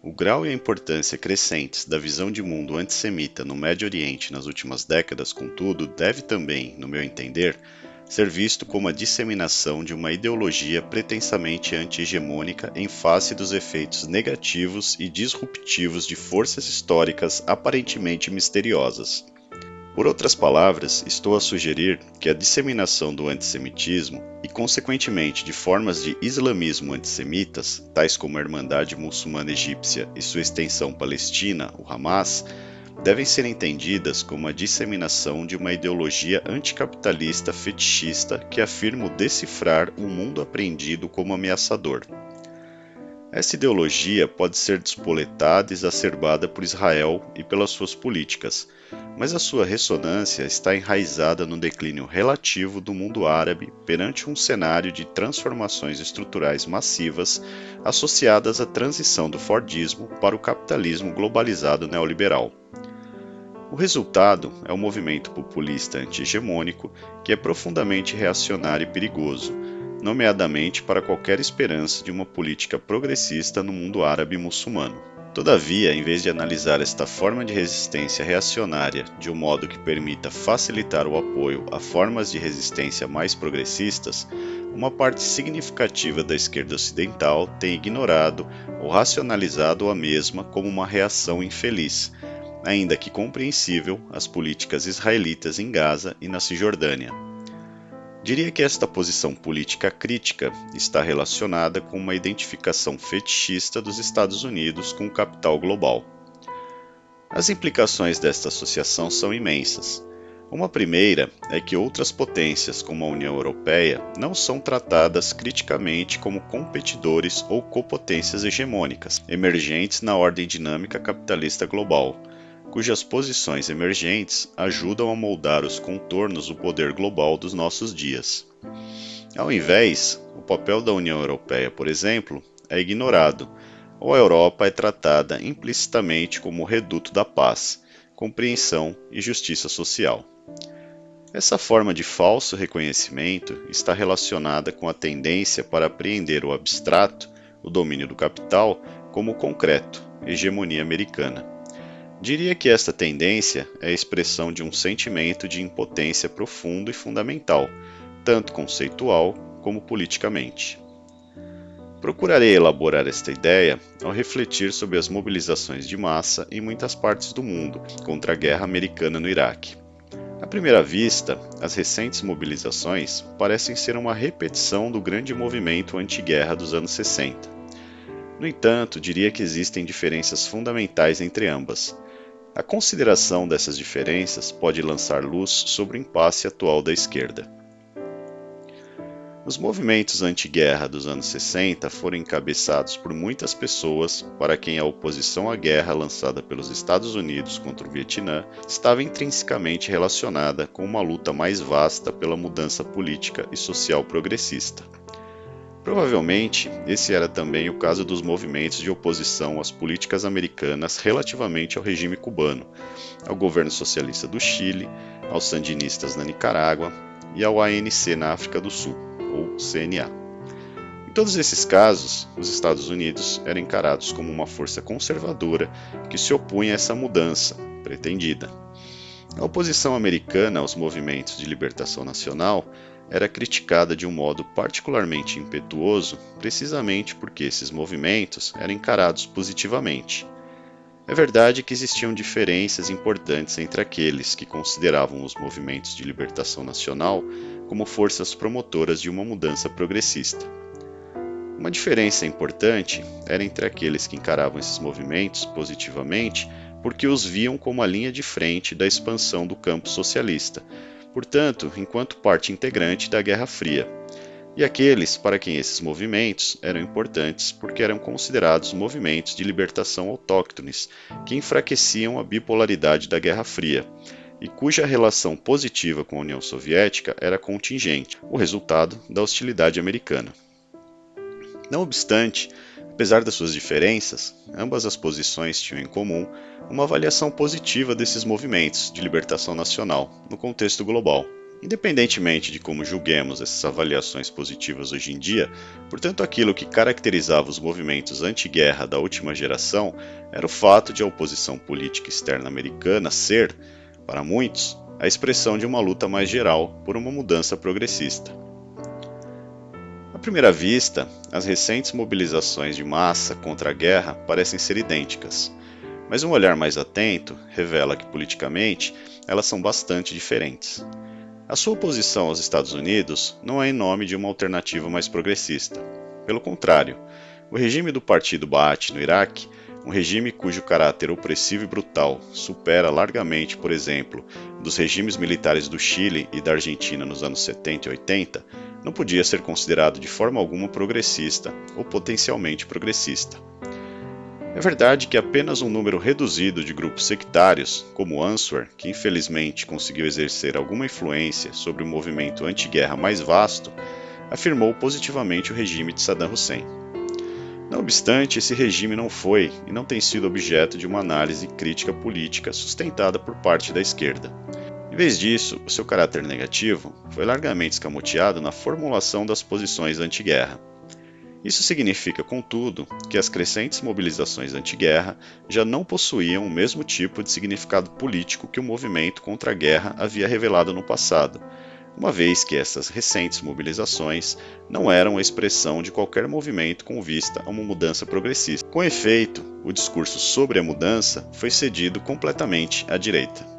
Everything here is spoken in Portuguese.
O grau e a importância crescentes da visão de mundo antissemita no Médio Oriente nas últimas décadas, contudo, deve também, no meu entender, ser visto como a disseminação de uma ideologia pretensamente anti-hegemônica em face dos efeitos negativos e disruptivos de forças históricas aparentemente misteriosas. Por outras palavras, estou a sugerir que a disseminação do antissemitismo e, consequentemente, de formas de islamismo antissemitas, tais como a Irmandade Muçulmana Egípcia e sua extensão palestina, o Hamas, devem ser entendidas como a disseminação de uma ideologia anticapitalista fetichista que afirma decifrar o um mundo apreendido como ameaçador. Essa ideologia pode ser despoletada e exacerbada por Israel e pelas suas políticas, mas a sua ressonância está enraizada no declínio relativo do mundo árabe perante um cenário de transformações estruturais massivas associadas à transição do Fordismo para o capitalismo globalizado neoliberal. O resultado é um movimento populista anti-hegemônico que é profundamente reacionário e perigoso, nomeadamente para qualquer esperança de uma política progressista no mundo árabe muçulmano. Todavia, em vez de analisar esta forma de resistência reacionária de um modo que permita facilitar o apoio a formas de resistência mais progressistas, uma parte significativa da esquerda ocidental tem ignorado ou racionalizado a mesma como uma reação infeliz, ainda que compreensível, às políticas israelitas em Gaza e na Cisjordânia. Diria que esta posição política crítica está relacionada com uma identificação fetichista dos Estados Unidos com o capital global. As implicações desta associação são imensas. Uma primeira é que outras potências, como a União Europeia, não são tratadas criticamente como competidores ou copotências hegemônicas, emergentes na ordem dinâmica capitalista global, cujas posições emergentes ajudam a moldar os contornos do poder global dos nossos dias. Ao invés, o papel da União Europeia, por exemplo, é ignorado, ou a Europa é tratada implicitamente como o reduto da paz, compreensão e justiça social. Essa forma de falso reconhecimento está relacionada com a tendência para apreender o abstrato, o domínio do capital, como concreto, hegemonia americana. Diria que esta tendência é a expressão de um sentimento de impotência profundo e fundamental, tanto conceitual como politicamente. Procurarei elaborar esta ideia ao refletir sobre as mobilizações de massa em muitas partes do mundo contra a guerra americana no Iraque. À primeira vista, as recentes mobilizações parecem ser uma repetição do grande movimento anti-guerra dos anos 60. No entanto, diria que existem diferenças fundamentais entre ambas, a consideração dessas diferenças pode lançar luz sobre o impasse atual da esquerda. Os movimentos anti-guerra dos anos 60 foram encabeçados por muitas pessoas para quem a oposição à guerra lançada pelos Estados Unidos contra o Vietnã estava intrinsecamente relacionada com uma luta mais vasta pela mudança política e social progressista. Provavelmente, esse era também o caso dos movimentos de oposição às políticas americanas relativamente ao regime cubano, ao governo socialista do Chile, aos sandinistas na Nicarágua e ao ANC na África do Sul, ou CNA. Em todos esses casos, os Estados Unidos eram encarados como uma força conservadora que se opunha a essa mudança pretendida. A oposição americana aos movimentos de libertação nacional era criticada de um modo particularmente impetuoso, precisamente porque esses movimentos eram encarados positivamente. É verdade que existiam diferenças importantes entre aqueles que consideravam os movimentos de libertação nacional como forças promotoras de uma mudança progressista. Uma diferença importante era entre aqueles que encaravam esses movimentos positivamente porque os viam como a linha de frente da expansão do campo socialista, portanto, enquanto parte integrante da Guerra Fria, e aqueles para quem esses movimentos eram importantes porque eram considerados movimentos de libertação autóctones que enfraqueciam a bipolaridade da Guerra Fria e cuja relação positiva com a União Soviética era contingente, o resultado da hostilidade americana. Não obstante, Apesar das suas diferenças, ambas as posições tinham em comum uma avaliação positiva desses movimentos de libertação nacional no contexto global. Independentemente de como julguemos essas avaliações positivas hoje em dia, portanto, aquilo que caracterizava os movimentos anti-guerra da última geração era o fato de a oposição política externa americana ser, para muitos, a expressão de uma luta mais geral por uma mudança progressista. À primeira vista, as recentes mobilizações de massa contra a guerra parecem ser idênticas, mas um olhar mais atento revela que, politicamente, elas são bastante diferentes. A sua oposição aos Estados Unidos não é em nome de uma alternativa mais progressista. Pelo contrário, o regime do Partido Baath no Iraque, um regime cujo caráter opressivo e brutal supera largamente, por exemplo, dos regimes militares do Chile e da Argentina nos anos 70 e 80, não podia ser considerado de forma alguma progressista ou potencialmente progressista. É verdade que apenas um número reduzido de grupos sectários, como Answer, que infelizmente conseguiu exercer alguma influência sobre o movimento anti-guerra mais vasto, afirmou positivamente o regime de Saddam Hussein. Não obstante, esse regime não foi e não tem sido objeto de uma análise crítica política sustentada por parte da esquerda. Em vez disso, o seu caráter negativo foi largamente escamoteado na formulação das posições anti-guerra. Isso significa, contudo, que as crescentes mobilizações anti-guerra já não possuíam o mesmo tipo de significado político que o movimento contra a guerra havia revelado no passado, uma vez que essas recentes mobilizações não eram a expressão de qualquer movimento com vista a uma mudança progressista. Com efeito, o discurso sobre a mudança foi cedido completamente à direita.